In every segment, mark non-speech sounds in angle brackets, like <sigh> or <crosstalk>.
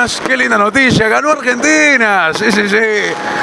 buenas. Qué linda noticia. Ganó Argentina. Sí, sí, sí.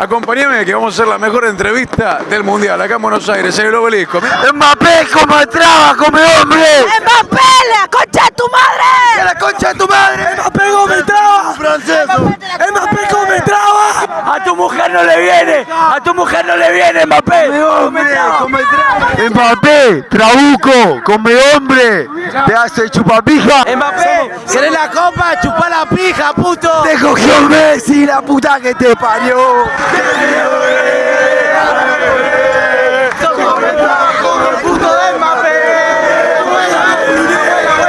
Acompáñame que vamos a hacer la mejor entrevista del Mundial acá en Buenos Aires, en el obelisco. Mbappé como traba, come hombre. ¡Mbappé, la concha de tu madre! la concha de tu madre! ¡Mbappé come traba! Francés. ¡Mbappé come traba! A tu mujer no le viene, a tu mujer no le viene, Mbappé. Come hombre, come traba. Mbappé, trabuco, come hombre. Te hace chupapija. ¡Mbappé! ¿Querés la copa? ¡Chupá la pija, puto! Te cogió Messi, la puta que te parió.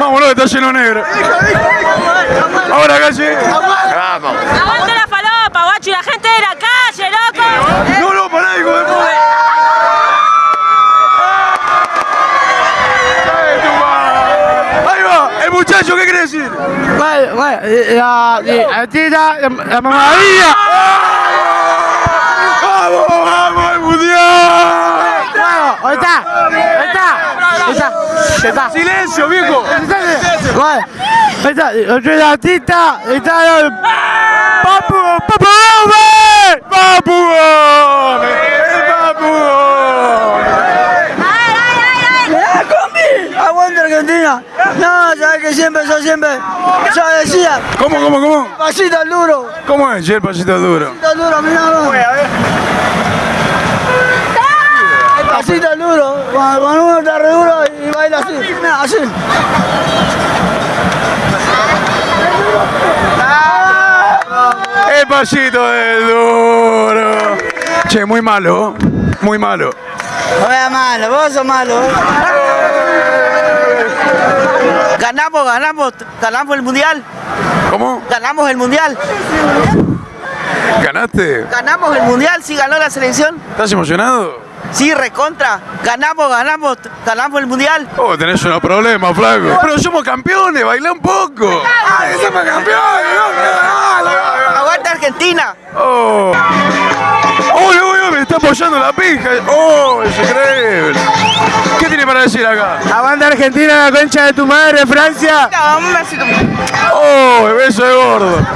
Vámonos, está lleno negro. Ahora, calle. Vamos. ¡Aguante la falopa, guacho! ¡Y la gente de la calle, loco! No, no, pará, hijo de puta. Ay, tu madre. Ahí va, el muchacho, ¿qué quiere decir? Bueno, bueno, la, la, tira, la, la mamadilla. ¡Vamos, vamos, el mundial! Bueno, ahí está, ahí está, ahí está, ahí está. ¡Silencio, viejo! Bueno, ahí está, la tita, ahí está el papu, papu. ¡Papu Gómez! ¡El Papu Gómez! Aguanta Argentina. No, sabes que siempre, yo siempre, yo decía, ¿Cómo, cómo, cómo? pasito duro, ¿Cómo es, el pasito duro? pasito al duro, mirá, no. Pasito al duro, cuando, uno está re duro y baila así, mirá, así. El pasito del duro. Che, muy malo, muy malo. No veas malo, vos sos malo. Ganamos, ganamos, ganamos el mundial, ¿Cómo? ganamos el mundial, ¿Ganaste? ganamos el mundial, sí ganó la selección, ¿Estás emocionado? sí recontra, ganamos, ganamos, ganamos el mundial. Oh, tenés unos problemas, flaco. Pero somos campeones, baila un poco. ¡Ay, somos campeones! Aguanta Argentina. ¡Oh! Apoyando la pija. ¡Oh, es increíble! ¿Qué tiene para decir acá? Aguanta Argentina, la concha de tu madre, Francia. ¡Oh, el beso de gordo!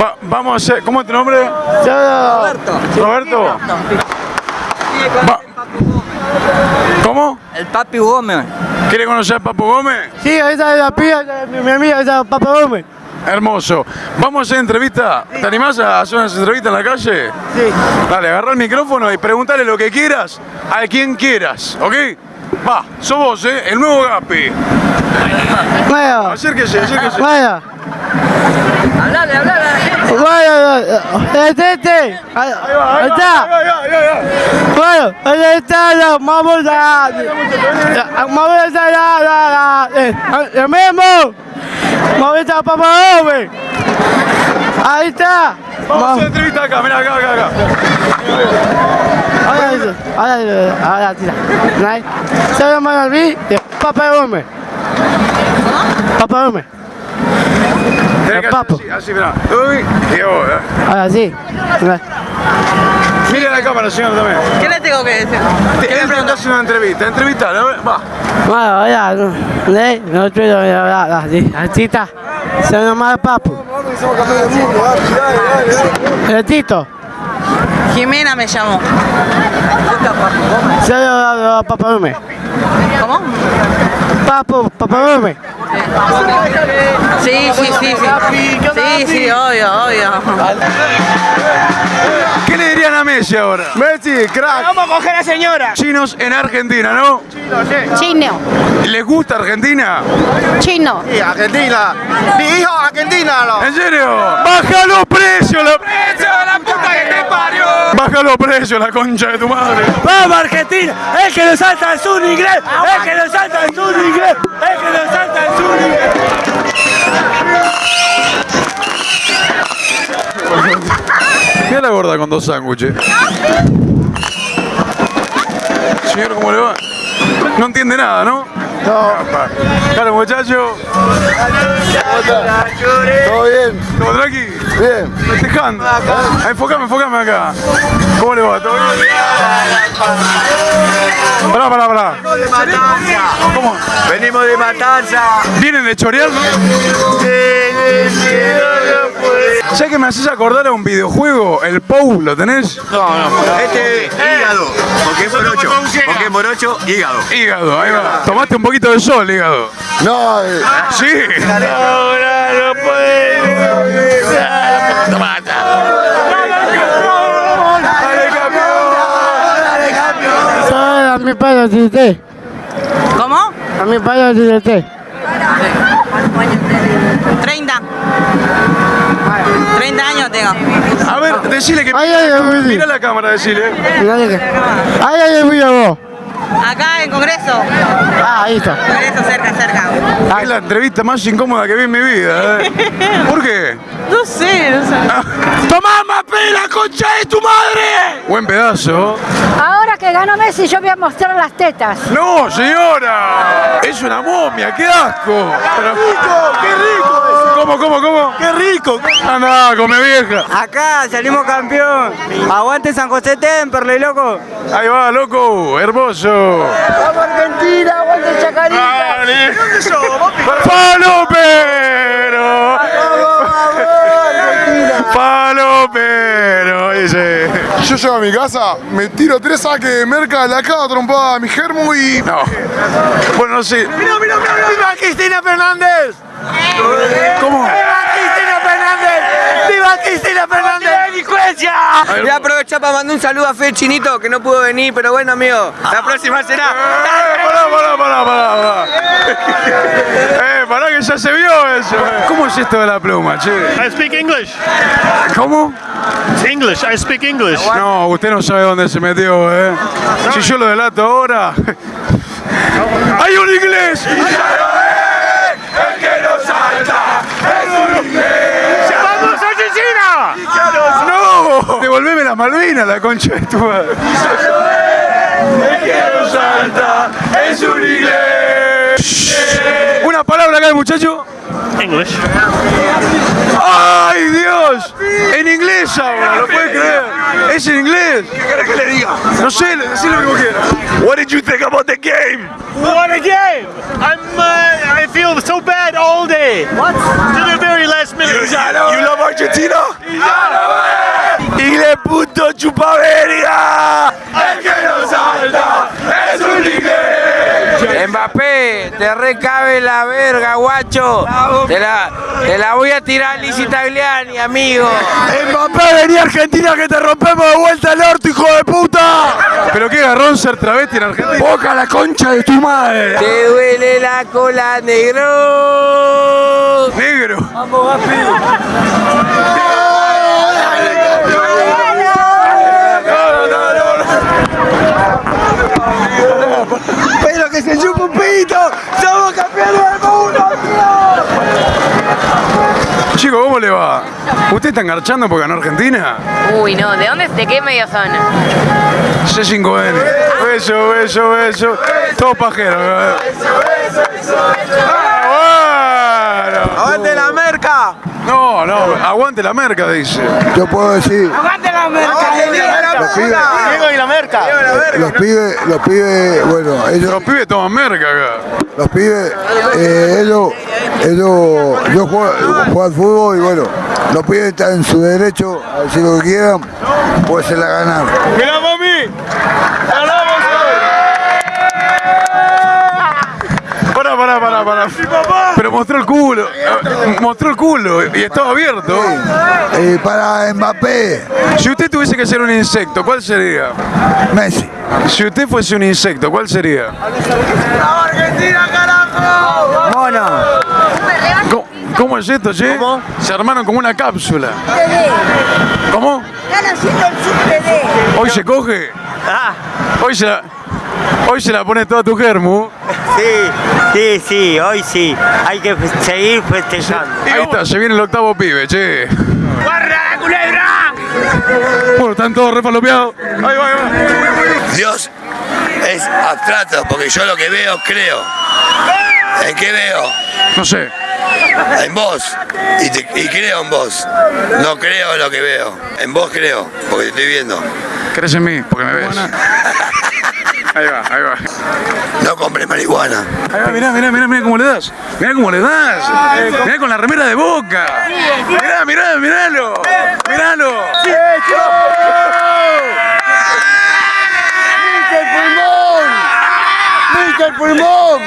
Va- vamos a hacer... ¿Cómo es tu nombre? Roberto. ¿Roberto? Va- ¿Cómo? El papi Gómez. ¿Quiere conocer a Papu Gómez? Sí, esa es la pía, mi, mi amiga, esa es Papi Gómez. Hermoso. Vamos a hacer entrevista. ¿Te animás a hacer unas entrevistas en la calle? Sí. Dale, agarra el micrófono y preguntale lo que quieras a quien quieras, ¿ok? Va, sos vos, ¿eh? El nuevo Gapi. Bueno, Acérquese, acérquese. bueno. Hablale, hablale. Bueno, este, este. Ahí Ahí va, ahí está. ahí va, ahí va, ahí va. Bueno, ahí está la vamos a vamos a la eh, a estar papá Gómez. Ahí está. Vamos a hacer entrevista acá, mirá, acá, acá, acá. Ahora eso, ahora ahora tira. Se Albi, Papá Gómez. Papá. Tenés que hacer Papo. así, así, mirá. Uy, y ¿eh? Ahora sí. Mire la cámara, señor, también. ¿Qué le tengo que decir? Te él te hace una entrevista, entrevista, va. Bueno, ya, no, no, no quiero hablar así. Así está. Se llama Papu. El Tito. Jimena me llamó. Se llama Papá Gómez. ¿Cómo? Papu, Papá Gómez. Sí, sí, sí, sí. Sí, sí, obvio, obvio. ¿Qué le Messi ahora? Messi, crack. Vamos a coger a señora. Chinos en Argentina, ¿no? Chino, ¿Les gusta Argentina? chino. Argentina. Mi hijo, Argentina. No. ¿En serio? ¡Baja los precios! La... la puta que te parió! ¡Baja los precios, la concha de tu madre! ¡Vamos Argentina! ¡El que nos salta es un inglés! ¡El que nos salta es un inglés! ¡El que nos salta es un inglés! La gorda con dos sándwiches. Señor, ¿cómo le va? No entiende nada, ¿no? No. <laughs> Claro, muchacho. Todo bien. ¿Todo tranqui? Bien. Festejando. Enfocame, enfocame acá. ¿Cómo le va? ¿Todo bien? Pará, pará, pará. ¿Cómo? Venimos de Matanza. ¿Vienen de chorear? no? ¿Sabes que me haces acordar a un videojuego? El POU, ¿lo tenés? Este hígado. Porque es morocho. Porque es morocho, hígado. Hígado, ahí va. Tomaste un poquito de sol, hígado. No, eh, Sí. A mi padre diré. ¿Cómo? A mi padre diré. 30. 30 años tengo. A ver, decile que. Ay, ay, ay, Mira la cámara, decile. Mira que. Ay, ay, ay, mira vos. Acá en Congreso. Ah, ahí está. Congreso cerca, cerca. Es la entrevista más incómoda que vi en mi vida. ¿eh? <laughs> ¿Por qué? No sé, no sé. ¡Tomá, Mapé, la concha de tu madre! Buen pedazo. Ahora que ganó Messi, yo voy a mostrar las tetas. No, señora. Es una momia, qué asco. Pero- ¡Qué rico! ¿Cómo, cómo, cómo? ¡Qué rico! Anda, come vieja. Acá salimos campeón. Aguante San José Temperley, loco. Ahí va, loco. Hermoso. ¡Vamos Argentina! ¡Aguante Chacarita! ¡Palopero! ¡Palopero! Dice. Yo llego a mi casa, me tiro tres saques de merca, la cago trompada a mi germo y. No. Bueno, no sé. ¡Viva Cristina Fernández! ¿Cómo? ¡Cristina Fernández! ¡Viva Cristina Fernández! ¡Delincuencia! Voy a aprovechar para mandar un saludo a Fe Chinito, que no pudo venir, pero bueno, amigo, la próxima será. Eh, pará, pará, pará, pará. Eh, pará que ya se vio eso. ¿Cómo es esto de la pluma, che? I speak English. ¿Cómo? It's English. I speak English. No, usted no sabe dónde se metió, eh. Si yo lo delato ahora. ¡Hay un inglés! ¡Vamos, Argentina! ¡No! Devolveme la Malvina, la concha de tu madre. es un inglés. Una palabra acá, muchacho. English. ¡Ay, Dios! En inglés ahora, ¿lo puede creer? ¿Es en inglés? ¿Qué querés que le diga? No sé, decile lo que quiera. What did you think about the game? What a game! I'm. Uh, I feel so bad all day. What? To the very last minute. You love Argentina? Inglés puto chupaverga. El que no salta es un inglés. Mbappé, te recabe la verga, guacho. Te la, te la voy a tirar Lizzy Tagliani, amigo. Mbappé, vení a Argentina que te rompemos de vuelta el orto, hijo de puta. Pero qué garrón ser travesti en Argentina. Boca la concha de tu madre. Te duele la cola, negro. Negro. ¡Pero que se chupa un pito! ¡Somos campeones del mundo, ¿Usted está engarchando porque ganó Argentina? Uy, no, ¿de dónde, de qué medio son? C5N. Beso, beso, beso. Todo pajero. Ah, bueno. ¡Aguante la merca! No, no, aguante la merca, dice. Yo puedo decir, los pibes, Diego y la merca. los pibes, los pibes, bueno, ellos, Los pibes toman merca acá. los pibes, eh, ellos, ellos, yo juego, juego al fútbol y bueno, los pibes están en su derecho a decir lo que quieran, pues se la ganan. ¡Mirá, mami! Pará, Pero mostró el culo. Mostró el culo y estaba abierto. Eh, para Mbappé, Si usted tuviese que ser un insecto, ¿cuál sería? Messi. Si usted fuese un insecto, ¿cuál sería? Mono. ¿Cómo, cómo es esto, che? Se armaron como una cápsula. ¿Cómo? ¿Hoy se coge? Hoy se la, hoy se la pone toda tu germu. Sí, sí, sí, hoy sí. Hay que seguir festejando. Ahí está, se viene el octavo pibe, che. ¡Guarda la culebra! Bueno, están todos refalopeados. Ahí va, ahí va. Dios es abstracto, porque yo lo que veo, creo. ¿En qué veo? No sé. En vos. Y, te- y creo en vos. No creo en lo que veo. En vos creo, porque te estoy viendo. ¿Crees en mí? Porque me ves. Ahí va, ahí va. No compres marihuana. Ahí va, mirá, mirá, mirá, mirá cómo le das. Mirá cómo le das. Mirá con la remera de boca. Mirá, mirá, miralo. Miralo. ¡Mister Pulmón! ¡Mister Pulmón!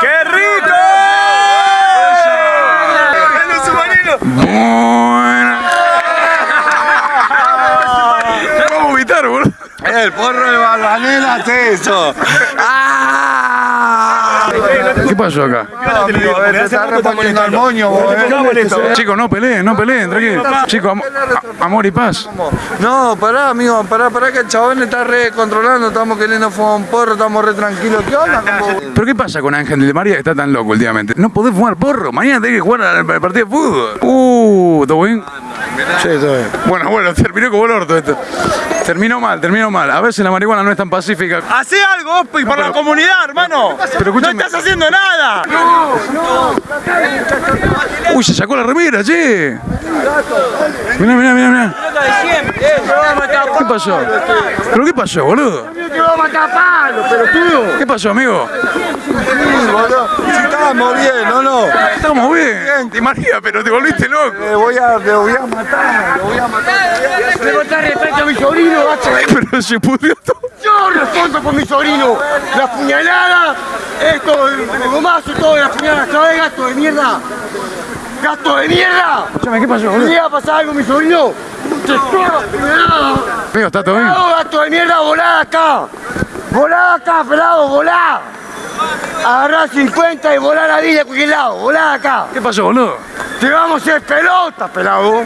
¡Qué rico! ¡Dale un submarino! Buena. Vamos a vomitar, boludo. El porro de Barbanela hace eso. ¿Qué pasó acá? Se está reponiendo al moño, vos, eh. Chicos, no peleen, no peleen, tranquilo. Chicos, am- amor y paz. No, pará, amigo, pará, pará que el chabón está re controlando, estamos queriendo fumar un porro, estamos re tranquilos. ¿Qué onda? ¿Pero qué pasa con Ángel de María que está tan loco últimamente? No podés fumar porro, mañana tenés que jugar al al partido de fútbol. Uh, ¿todo bien? Sí, todo bien. Bueno, bueno, terminó como el orto esto. Terminó mal, terminó mal. A veces la marihuana no es tan pacífica. Hacé algo, Ospi, por la comunidad, hermano. Pero no estás haciendo nada. Uy, se sacó la remera, che. Mirá, mirá, mirá, mirá. ¿Qué pasó? ¿Pero qué pasó, boludo? Te va a matar palo, pelotudo. ¿Qué pasó, amigo? Si estábamos bien, ¿no, no? Estamos bien. Te María, pero te volviste loco. Le voy a, le voy a matar, le voy a matar. Le voy a matar respeto a mi sobrino, gato. Pero se pudrió todo. Yo respondo por mi sobrino. La puñalada, esto, el gomazo, todo, la puñalada. ¿Sabes, gato de mierda? ¡Gato de mierda! Escúchame, ¿qué pasó, ¿Le boludo? iba a pasar algo a mi sobrino? Amigo, ¿está todo bien? ¡No, gato de mierda, volá acá! ¡Volá acá, pelado, volá! Agarrá 50 y volá la vida a cualquier lado, volá acá. ¿Qué pasó, boludo? Te vamos a hacer pelota, pelado.